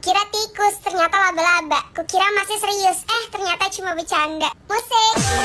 Kukira tikus, ternyata laba-laba. Kukira masih serius, eh ternyata cuma bercanda. Musik.